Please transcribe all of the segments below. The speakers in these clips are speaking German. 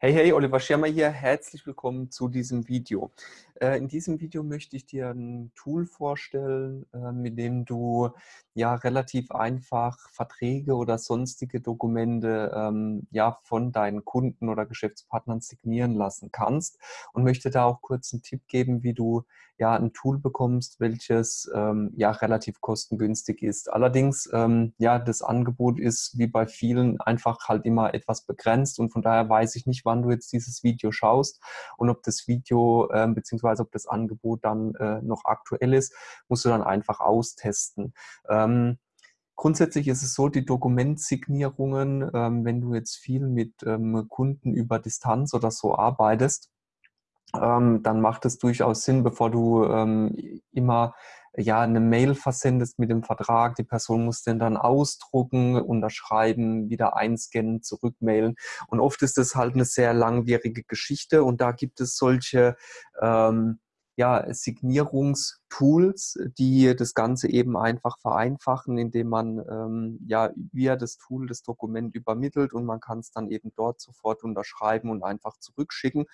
Hey, hey, Oliver Schirmer hier. Herzlich willkommen zu diesem Video. Äh, in diesem Video möchte ich dir ein Tool vorstellen, mit dem du ja relativ einfach Verträge oder sonstige Dokumente ähm, ja von deinen Kunden oder Geschäftspartnern signieren lassen kannst und möchte da auch kurz einen Tipp geben, wie du ja ein Tool bekommst, welches ähm, ja relativ kostengünstig ist. Allerdings ähm, ja das Angebot ist wie bei vielen einfach halt immer etwas begrenzt und von daher weiß ich nicht, wann du jetzt dieses Video schaust und ob das Video äh, beziehungsweise ob das Angebot dann äh, noch aktuell ist, musst du dann einfach austesten. Ähm, Grundsätzlich ist es so, die Dokumentsignierungen, ähm, wenn du jetzt viel mit ähm, Kunden über Distanz oder so arbeitest, ähm, dann macht es durchaus Sinn, bevor du ähm, immer ja, eine Mail versendest mit dem Vertrag. Die Person muss den dann ausdrucken, unterschreiben, wieder einscannen, zurückmailen. Und oft ist das halt eine sehr langwierige Geschichte und da gibt es solche ähm, ja, Signierungstools, die das Ganze eben einfach vereinfachen, indem man ähm, ja via das Tool das Dokument übermittelt und man kann es dann eben dort sofort unterschreiben und einfach zurückschicken.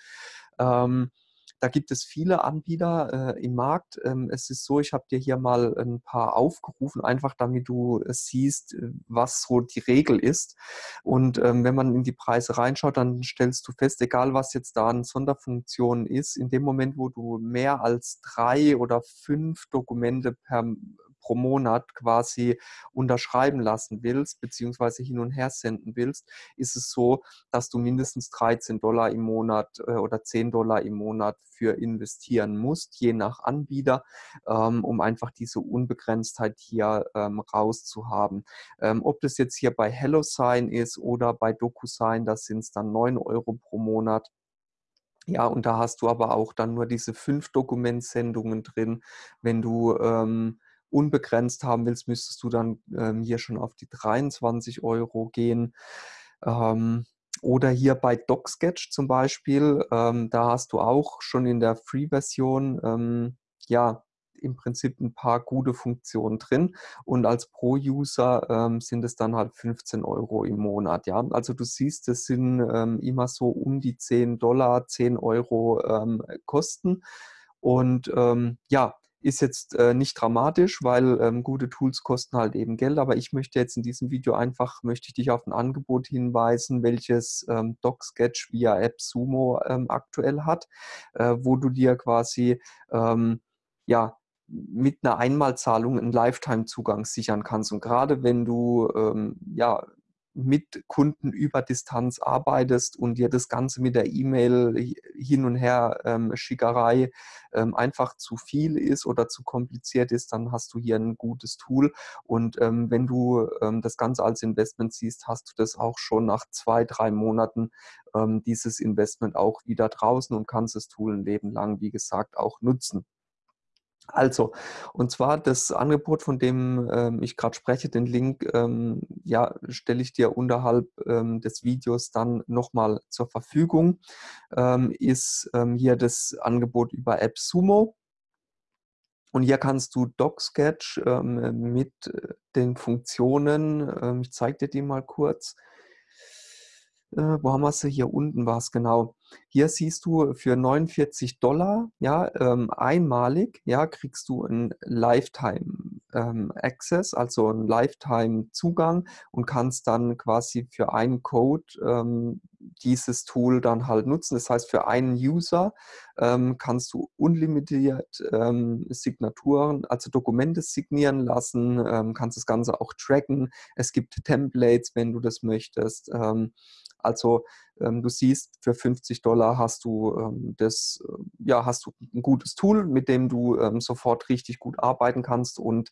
Ähm, da gibt es viele Anbieter äh, im Markt. Ähm, es ist so, ich habe dir hier mal ein paar aufgerufen, einfach damit du siehst, äh, was so die Regel ist. Und ähm, wenn man in die Preise reinschaut, dann stellst du fest, egal was jetzt da an Sonderfunktionen ist, in dem Moment, wo du mehr als drei oder fünf Dokumente per pro Monat quasi unterschreiben lassen willst, beziehungsweise hin und her senden willst, ist es so, dass du mindestens 13 Dollar im Monat äh, oder 10 Dollar im Monat für investieren musst, je nach Anbieter, ähm, um einfach diese Unbegrenztheit hier ähm, rauszuhaben. Ähm, ob das jetzt hier bei HelloSign ist oder bei DocuSign, das sind es dann 9 Euro pro Monat. Ja, und da hast du aber auch dann nur diese fünf Dokumentsendungen drin. Wenn du ähm, unbegrenzt haben willst, müsstest du dann ähm, hier schon auf die 23 Euro gehen. Ähm, oder hier bei DocSketch zum Beispiel, ähm, da hast du auch schon in der Free-Version ähm, ja im Prinzip ein paar gute Funktionen drin und als Pro-User ähm, sind es dann halt 15 Euro im Monat. Ja, also du siehst, das sind ähm, immer so um die 10 Dollar, 10 Euro ähm, Kosten und ähm, ja, ist jetzt äh, nicht dramatisch, weil ähm, gute Tools kosten halt eben Geld, aber ich möchte jetzt in diesem Video einfach, möchte ich dich auf ein Angebot hinweisen, welches ähm, DocSketch via AppSumo ähm, aktuell hat, äh, wo du dir quasi ähm, ja, mit einer Einmalzahlung einen Lifetime-Zugang sichern kannst. Und gerade wenn du ähm, ja mit Kunden über Distanz arbeitest und dir das Ganze mit der E-Mail hin und her ähm, Schickerei ähm, einfach zu viel ist oder zu kompliziert ist, dann hast du hier ein gutes Tool. Und ähm, wenn du ähm, das Ganze als Investment siehst, hast du das auch schon nach zwei, drei Monaten ähm, dieses Investment auch wieder draußen und kannst das Tool ein Leben lang, wie gesagt, auch nutzen. Also, und zwar das Angebot, von dem ähm, ich gerade spreche, den Link, ähm, ja, stelle ich dir unterhalb ähm, des Videos dann nochmal zur Verfügung, ähm, ist ähm, hier das Angebot über AppSumo. Und hier kannst du DocSketch ähm, mit äh, den Funktionen, ich zeige dir die mal kurz, äh, wo haben wir sie? Hier unten war es genau. Hier siehst du für 49 Dollar, ja, ähm, einmalig, ja, kriegst du einen Lifetime ähm, Access, also einen Lifetime Zugang und kannst dann quasi für einen Code ähm, dieses Tool dann halt nutzen. Das heißt, für einen User ähm, kannst du unlimitiert ähm, Signaturen, also Dokumente signieren lassen, ähm, kannst das Ganze auch tracken. Es gibt Templates, wenn du das möchtest. Also du siehst, für 50 Dollar hast du ähm, das, äh, ja, hast du ein gutes Tool, mit dem du ähm, sofort richtig gut arbeiten kannst und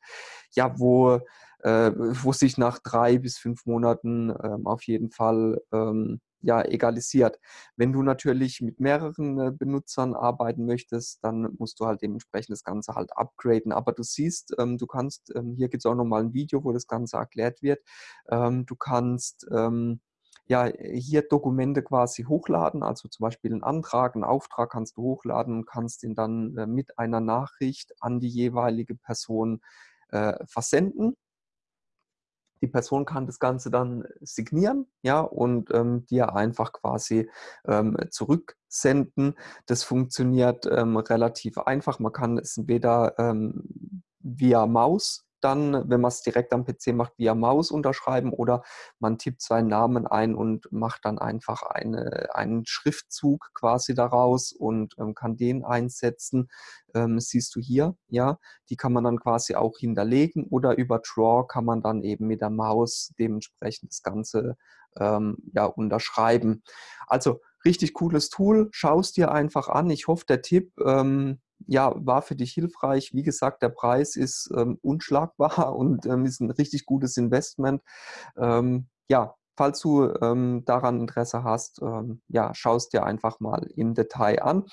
ja, wo, äh, wo sich nach drei bis fünf Monaten ähm, auf jeden Fall ähm, ja, egalisiert. Wenn du natürlich mit mehreren äh, Benutzern arbeiten möchtest, dann musst du halt dementsprechend das Ganze halt upgraden. Aber du siehst, ähm, du kannst, ähm, hier gibt es auch nochmal ein Video, wo das Ganze erklärt wird. Ähm, du kannst ähm, ja, hier Dokumente quasi hochladen, also zum Beispiel einen Antrag, einen Auftrag kannst du hochladen und kannst ihn dann äh, mit einer Nachricht an die jeweilige Person äh, versenden. Die Person kann das Ganze dann signieren, ja, und ähm, dir einfach quasi ähm, zurücksenden. Das funktioniert ähm, relativ einfach. Man kann es entweder ähm, via Maus dann, wenn man es direkt am PC macht, via Maus unterschreiben oder man tippt seinen Namen ein und macht dann einfach eine, einen Schriftzug quasi daraus und ähm, kann den einsetzen. Ähm, siehst du hier, ja, die kann man dann quasi auch hinterlegen oder über Draw kann man dann eben mit der Maus dementsprechend das Ganze ähm, ja, unterschreiben. Also richtig cooles Tool, schau es dir einfach an. Ich hoffe, der Tipp ähm, ja, war für dich hilfreich. Wie gesagt, der Preis ist ähm, unschlagbar und ähm, ist ein richtig gutes Investment. Ähm, ja, falls du ähm, daran Interesse hast, ähm, ja, schau es dir einfach mal im Detail an.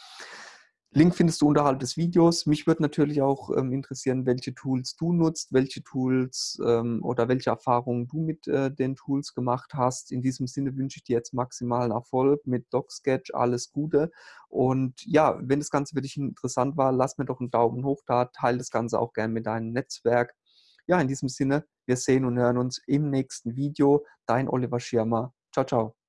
Link findest du unterhalb des Videos. Mich würde natürlich auch ähm, interessieren, welche Tools du nutzt, welche Tools ähm, oder welche Erfahrungen du mit äh, den Tools gemacht hast. In diesem Sinne wünsche ich dir jetzt maximalen Erfolg mit DocSketch. Alles Gute. Und ja, wenn das Ganze für dich interessant war, lass mir doch einen Daumen hoch da. Teile das Ganze auch gerne mit deinem Netzwerk. Ja, in diesem Sinne, wir sehen und hören uns im nächsten Video. Dein Oliver Schirmer. Ciao, ciao.